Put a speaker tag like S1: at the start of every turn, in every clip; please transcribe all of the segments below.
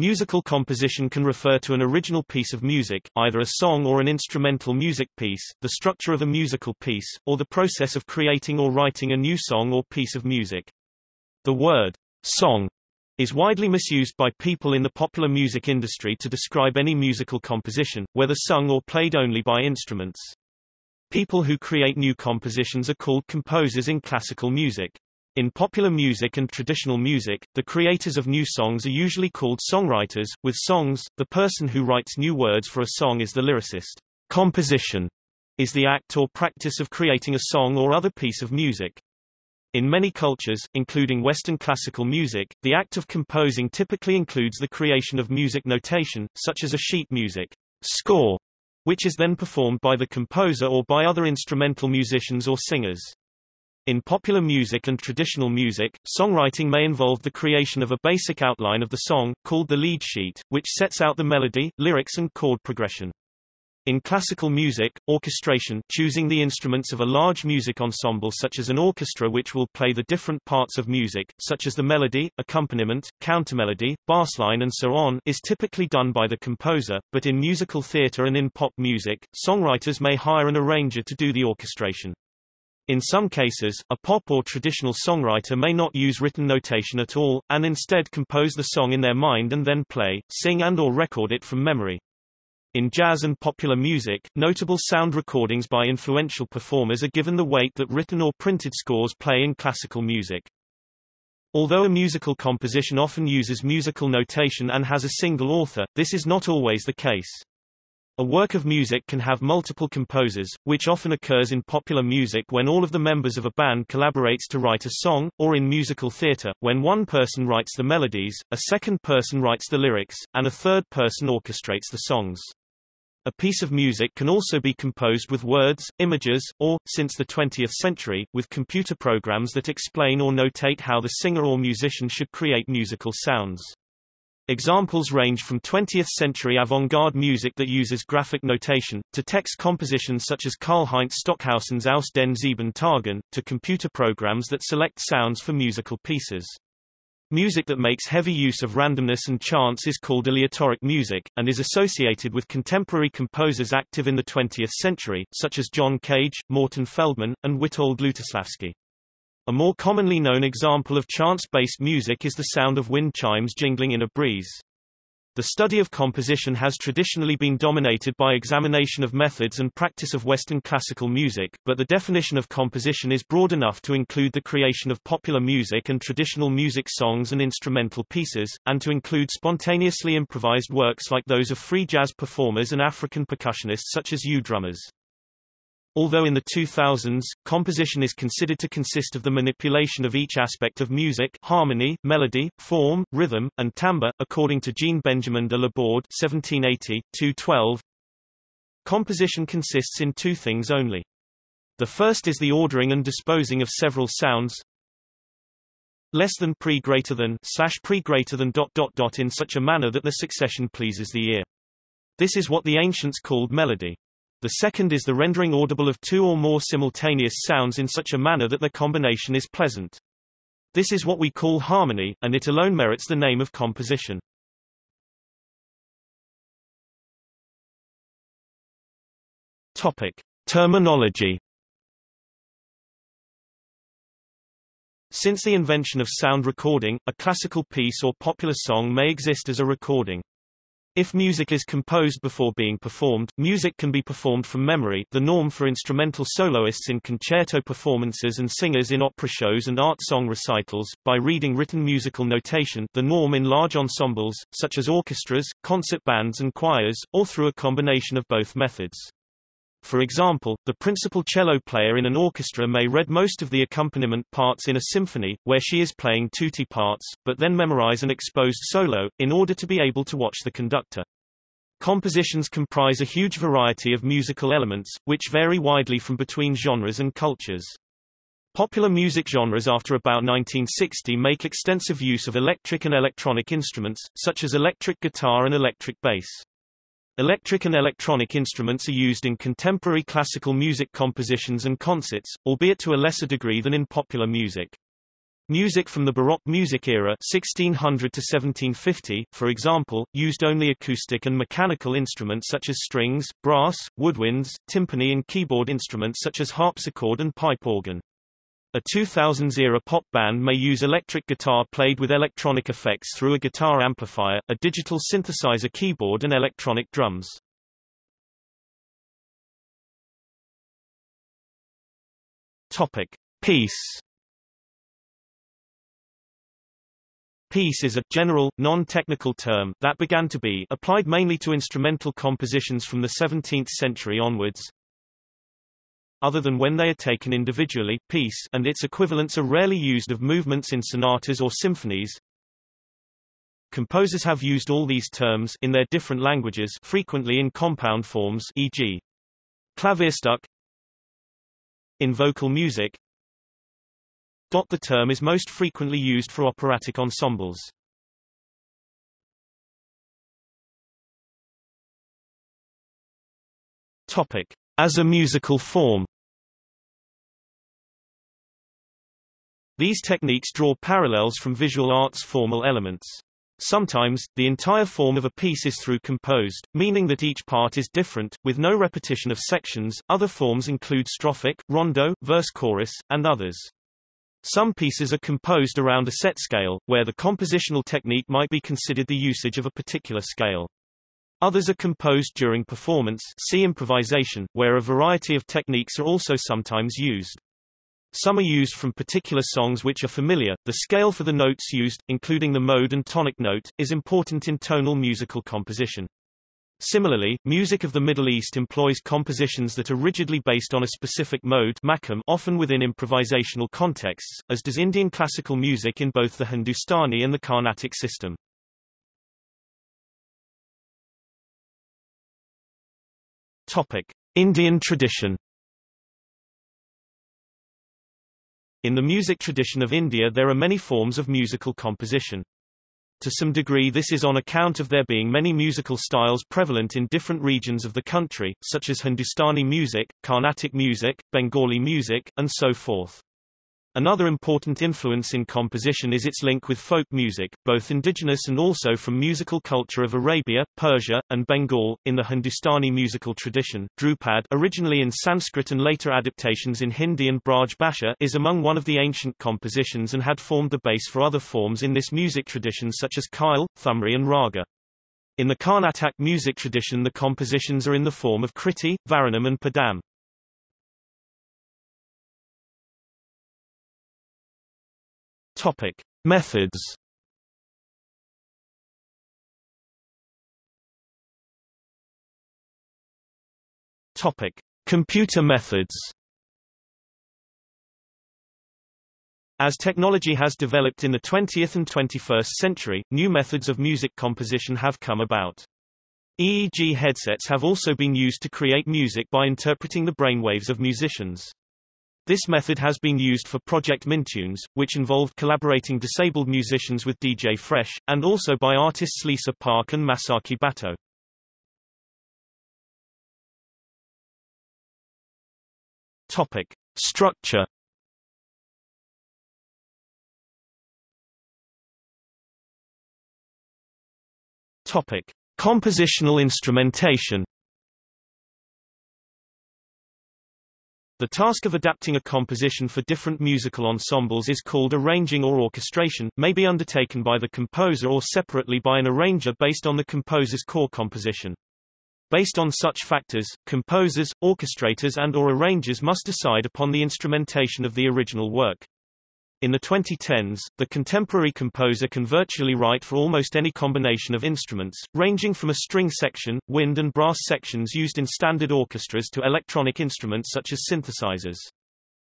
S1: Musical composition can refer to an original piece of music, either a song or an instrumental music piece, the structure of a musical piece, or the process of creating or writing a new song or piece of music. The word song is widely misused by people in the popular music industry to describe any musical composition, whether sung or played only by instruments. People who create new compositions are called composers in classical music. In popular music and traditional music, the creators of new songs are usually called songwriters. With songs, the person who writes new words for a song is the lyricist. Composition is the act or practice of creating a song or other piece of music. In many cultures, including Western classical music, the act of composing typically includes the creation of music notation, such as a sheet music score, which is then performed by the composer or by other instrumental musicians or singers. In popular music and traditional music, songwriting may involve the creation of a basic outline of the song, called the lead sheet, which sets out the melody, lyrics and chord progression. In classical music, orchestration, choosing the instruments of a large music ensemble such as an orchestra which will play the different parts of music, such as the melody, accompaniment, countermelody, bassline and so on, is typically done by the composer, but in musical theatre and in pop music, songwriters may hire an arranger to do the orchestration. In some cases, a pop or traditional songwriter may not use written notation at all, and instead compose the song in their mind and then play, sing and or record it from memory. In jazz and popular music, notable sound recordings by influential performers are given the weight that written or printed scores play in classical music. Although a musical composition often uses musical notation and has a single author, this is not always the case. A work of music can have multiple composers, which often occurs in popular music when all of the members of a band collaborates to write a song, or in musical theatre, when one person writes the melodies, a second person writes the lyrics, and a third person orchestrates the songs. A piece of music can also be composed with words, images, or, since the 20th century, with computer programs that explain or notate how the singer or musician should create musical sounds. Examples range from 20th-century avant-garde music that uses graphic notation, to text compositions such as Karlheinz Stockhausen's Aus den sieben Tagen, to computer programs that select sounds for musical pieces. Music that makes heavy use of randomness and chance is called aleatoric music, and is associated with contemporary composers active in the 20th century, such as John Cage, Morton Feldman, and Witold Lutosławski. A more commonly known example of chance-based music is the sound of wind chimes jingling in a breeze. The study of composition has traditionally been dominated by examination of methods and practice of Western classical music, but the definition of composition is broad enough to include the creation of popular music and traditional music songs and instrumental pieces, and to include spontaneously improvised works like those of free jazz performers and African percussionists such as Ewe drummers. Although in the 2000s, composition is considered to consist of the manipulation of each aspect of music harmony, melody, form, rhythm, and timbre, according to Jean-Benjamin de Laborde 1780, 212, Composition consists in two things only. The first is the ordering and disposing of several sounds less than pre greater than slash pre greater than dot dot dot in such a manner that the succession pleases the ear. This is what the ancients called melody. The second is the rendering audible of two or more simultaneous sounds in such a manner that their combination is pleasant. This is what we call harmony, and it alone merits the name of composition. Topic. Terminology Since the invention of sound recording, a classical piece or popular song may exist as a recording. If music is composed before being performed, music can be performed from memory the norm for instrumental soloists in concerto performances and singers in opera shows and art song recitals, by reading written musical notation the norm in large ensembles, such as orchestras, concert bands and choirs, or through a combination of both methods. For example, the principal cello player in an orchestra may read most of the accompaniment parts in a symphony, where she is playing tutti parts, but then memorize an exposed solo, in order to be able to watch the conductor. Compositions comprise a huge variety of musical elements, which vary widely from between genres and cultures. Popular music genres after about 1960 make extensive use of electric and electronic instruments, such as electric guitar and electric bass. Electric and electronic instruments are used in contemporary classical music compositions and concerts, albeit to a lesser degree than in popular music. Music from the Baroque music era 1600 to 1750, for example, used only acoustic and mechanical instruments such as strings, brass, woodwinds, timpani and keyboard instruments such as harpsichord and pipe organ. A 2000s-era pop band may use electric guitar played with electronic effects through a guitar amplifier, a digital synthesizer keyboard and electronic drums. Topic. Piece Piece is a general, non-technical term that began to be applied mainly to instrumental compositions from the 17th century onwards. Other than when they are taken individually, piece and its equivalents are rarely used of movements in sonatas or symphonies. Composers have used all these terms in their different languages frequently in compound forms e.g. Klavierstück in vocal music the term is most frequently used for operatic ensembles. Topic. As a musical form These techniques draw parallels from visual arts formal elements. Sometimes, the entire form of a piece is through composed, meaning that each part is different, with no repetition of sections. Other forms include strophic, rondo, verse-chorus, and others. Some pieces are composed around a set scale, where the compositional technique might be considered the usage of a particular scale. Others are composed during performance see improvisation, where a variety of techniques are also sometimes used. Some are used from particular songs which are familiar. The scale for the notes used, including the mode and tonic note, is important in tonal musical composition. Similarly, music of the Middle East employs compositions that are rigidly based on a specific mode often within improvisational contexts, as does Indian classical music in both the Hindustani and the Carnatic system. Topic. Indian tradition In the music tradition of India there are many forms of musical composition. To some degree this is on account of there being many musical styles prevalent in different regions of the country, such as Hindustani music, Carnatic music, Bengali music, and so forth. Another important influence in composition is its link with folk music, both indigenous and also from musical culture of Arabia, Persia, and Bengal. In the Hindustani musical tradition, Dhrupad originally in Sanskrit and later adaptations in Hindi and Braj Bhasha, is among one of the ancient compositions and had formed the base for other forms in this music tradition such as Khyal, Thumri and Raga. In the Karnataka music tradition the compositions are in the form of Kriti, Varanam and Padam. Topic: Methods. Topic: Computer methods. As technology has developed in the 20th and 21st century, new methods of music composition have come about. EEG headsets have also been used to create music by interpreting the brainwaves of musicians. This method has been used for Project MindTunes, which involved collaborating disabled musicians with DJ Fresh, and also by artists Lisa Park and Masaki Batoh. Topic. Structure Topic. Compositional instrumentation The task of adapting a composition for different musical ensembles is called arranging or orchestration, may be undertaken by the composer or separately by an arranger based on the composer's core composition. Based on such factors, composers, orchestrators and or arrangers must decide upon the instrumentation of the original work. In the 2010s, the contemporary composer can virtually write for almost any combination of instruments, ranging from a string section, wind and brass sections used in standard orchestras to electronic instruments such as synthesizers.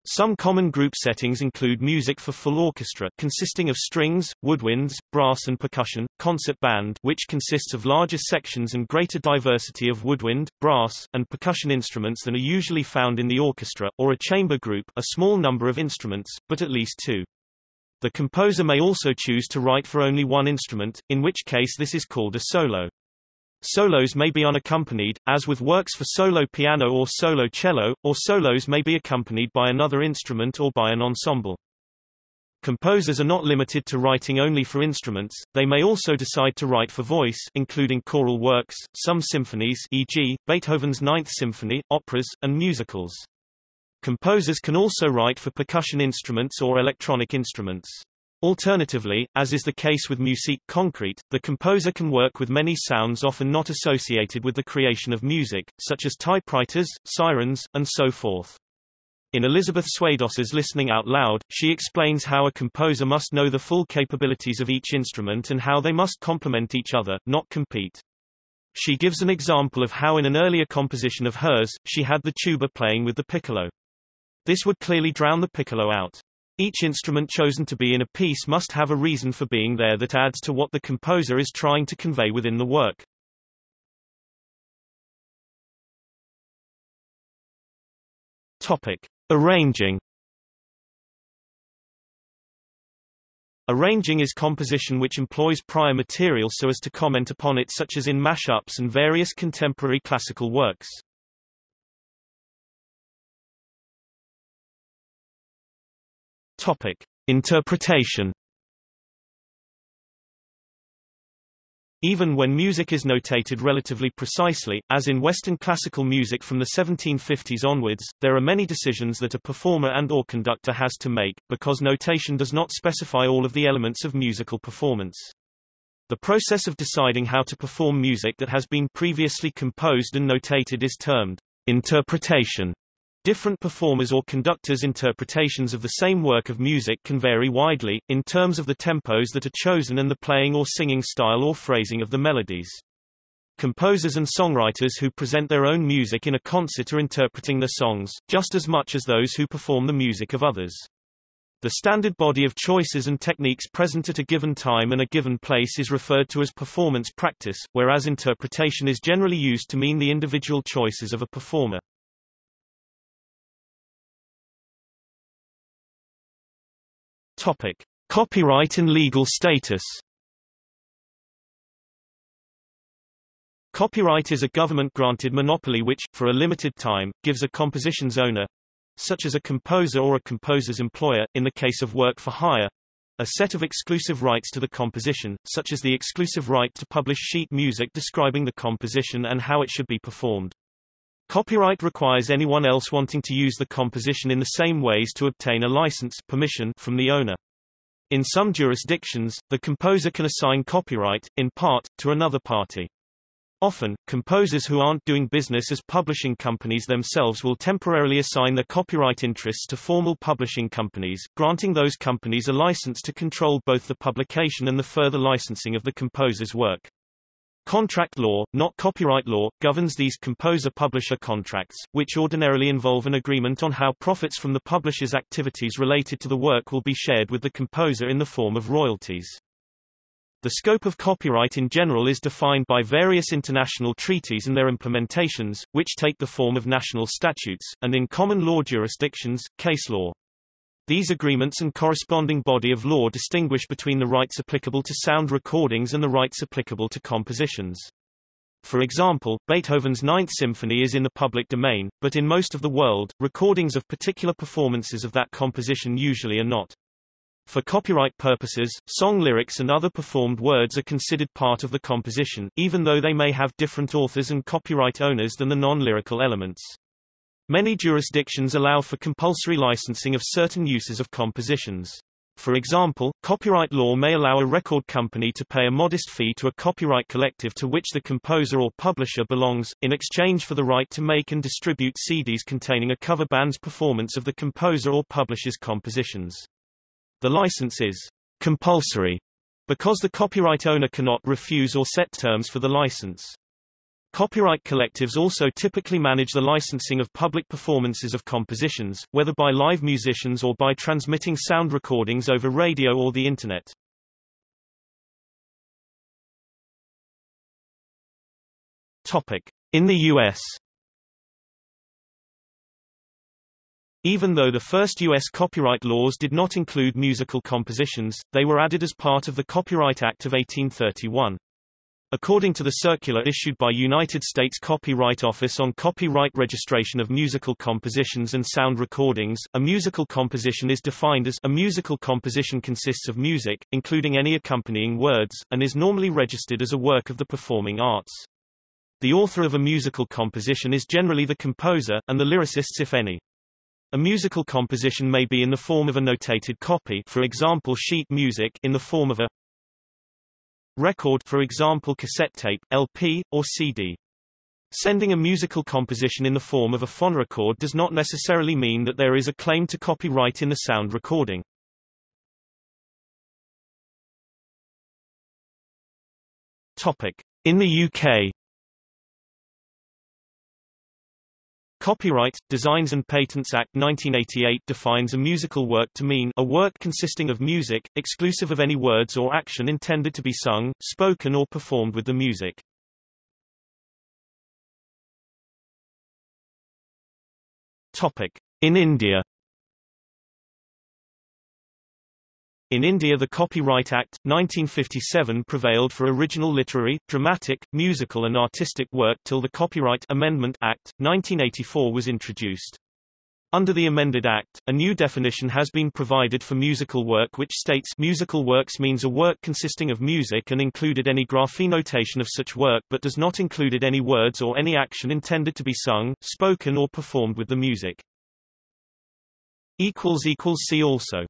S1: Some common group settings include music for full orchestra consisting of strings, woodwinds, brass and percussion, concert band which consists of larger sections and greater diversity of woodwind, brass, and percussion instruments than are usually found in the orchestra, or a chamber group a small number of instruments, but at least two. The composer may also choose to write for only one instrument, in which case this is called a solo. Solos may be unaccompanied, as with works for solo piano or solo cello, or solos may be accompanied by another instrument or by an ensemble. Composers are not limited to writing only for instruments, they may also decide to write for voice including choral works, some symphonies e.g., Beethoven's Ninth Symphony, operas, and musicals. Composers can also write for percussion instruments or electronic instruments. Alternatively, as is the case with musique concrete, the composer can work with many sounds often not associated with the creation of music, such as typewriters, sirens, and so forth. In Elizabeth Swados's Listening Out Loud, she explains how a composer must know the full capabilities of each instrument and how they must complement each other, not compete. She gives an example of how in an earlier composition of hers, she had the tuba playing with the piccolo. This would clearly drown the piccolo out. Each instrument chosen to be in a piece must have a reason for being there that adds to what the composer is trying to convey within the work. Topic: Arranging. Arranging is composition which employs prior material so as to comment upon it such as in mashups and various contemporary classical works. Topic: Interpretation. Even when music is notated relatively precisely, as in Western classical music from the 1750s onwards, there are many decisions that a performer and or conductor has to make, because notation does not specify all of the elements of musical performance. The process of deciding how to perform music that has been previously composed and notated is termed interpretation. Different performers or conductors' interpretations of the same work of music can vary widely, in terms of the tempos that are chosen and the playing or singing style or phrasing of the melodies. Composers and songwriters who present their own music in a concert are interpreting the songs, just as much as those who perform the music of others. The standard body of choices and techniques present at a given time and a given place is referred to as performance practice, whereas interpretation is generally used to mean the individual choices of a performer. Topic: Copyright and legal status. Copyright is a government-granted monopoly which, for a limited time, gives a composition's owner, such as a composer or a composer's employer, in the case of work for hire, a set of exclusive rights to the composition, such as the exclusive right to publish sheet music describing the composition and how it should be performed. Copyright requires anyone else wanting to use the composition in the same ways to obtain a license permission from the owner. In some jurisdictions, the composer can assign copyright, in part, to another party. Often, composers who aren't doing business as publishing companies themselves will temporarily assign their copyright interests to formal publishing companies, granting those companies a license to control both the publication and the further licensing of the composer's work. Contract law, not copyright law, governs these composer-publisher contracts, which ordinarily involve an agreement on how profits from the publisher's activities related to the work will be shared with the composer in the form of royalties. The scope of copyright in general is defined by various international treaties and their implementations, which take the form of national statutes, and in common law jurisdictions, case law. These agreements and corresponding body of law distinguish between the rights applicable to sound recordings and the rights applicable to compositions. For example, Beethoven's Ninth Symphony is in the public domain, but in most of the world, recordings of particular performances of that composition usually are not. For copyright purposes, song lyrics and other performed words are considered part of the composition, even though they may have different authors and copyright owners than the non-lyrical elements. Many jurisdictions allow for compulsory licensing of certain uses of compositions. For example, copyright law may allow a record company to pay a modest fee to a copyright collective to which the composer or publisher belongs, in exchange for the right to make and distribute CDs containing a cover band's performance of the composer or publisher's compositions. The license is compulsory because the copyright owner cannot refuse or set terms for the license. Copyright collectives also typically manage the licensing of public performances of compositions, whether by live musicians or by transmitting sound recordings over radio or the Internet. Topic. In the U.S. Even though the first U.S. copyright laws did not include musical compositions, they were added as part of the Copyright Act of 1831. According to the circular issued by United States Copyright Office on copyright registration of musical compositions and sound recordings, a musical composition is defined as a musical composition consists of music, including any accompanying words, and is normally registered as a work of the performing arts. The author of a musical composition is generally the composer, and the lyricists if any. A musical composition may be in the form of a notated copy for example sheet music in the form of a record for example cassette tape, LP, or CD. Sending a musical composition in the form of a phonorecord does not necessarily mean that there is a claim to copyright in the sound recording. Topic. In the UK Copyright, Designs and Patents Act 1988 defines a musical work to mean a work consisting of music, exclusive of any words or action intended to be sung, spoken or performed with the music. Topic. In India In India the Copyright Act, 1957 prevailed for original literary, dramatic, musical and artistic work till the Copyright Amendment Act, 1984 was introduced. Under the amended Act, a new definition has been provided for musical work which states musical works means a work consisting of music and included any grapheme notation of such work but does not included any words or any action intended to be sung, spoken or performed with the music. See also